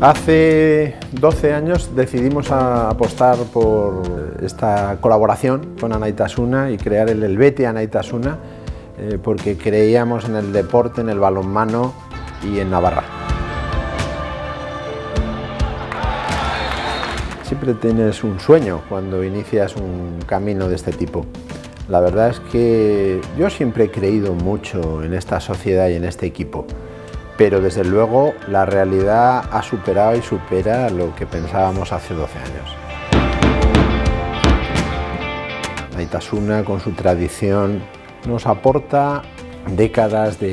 Hace 12 años decidimos apostar por esta colaboración con Anaitasuna y crear el Elvete Anaitasuna eh, porque creíamos en el deporte, en el balonmano y en Navarra. Siempre tienes un sueño cuando inicias un camino de este tipo. La verdad es que yo siempre he creído mucho en esta sociedad y en este equipo pero desde luego la realidad ha superado y supera lo que pensábamos hace 12 años. Aitasuna, con su tradición, nos aporta décadas de,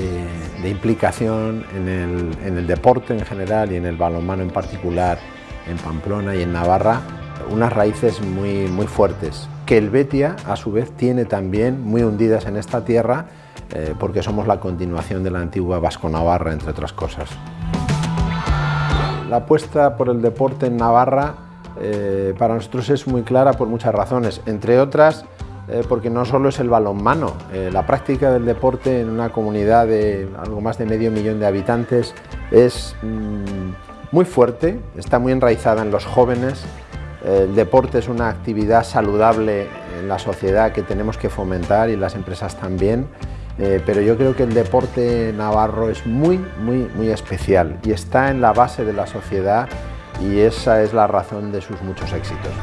implicación en el, en el, deporte en general y en el balonmano en particular en Pamplona y en Navarra, unas raíces muy, muy fuertes, que el Betia a su vez tiene también muy hundidas en esta tierra eh, porque somos la continuación de la antigua Vasco-Navarra, entre otras cosas. La apuesta por el deporte en Navarra eh, para nosotros es muy clara por muchas razones, entre otras eh, porque no solo es el balonmano, la práctica del deporte en una comunidad de algo más de medio millón de habitantes es mm, muy fuerte, está muy enraizada en los jóvenes, el deporte es una actividad saludable en la sociedad que tenemos que fomentar y las empresas también. Eh, pero yo creo que el deporte navarro es muy, muy, muy especial y está en la base de la sociedad y esa es la razón de sus muchos éxitos.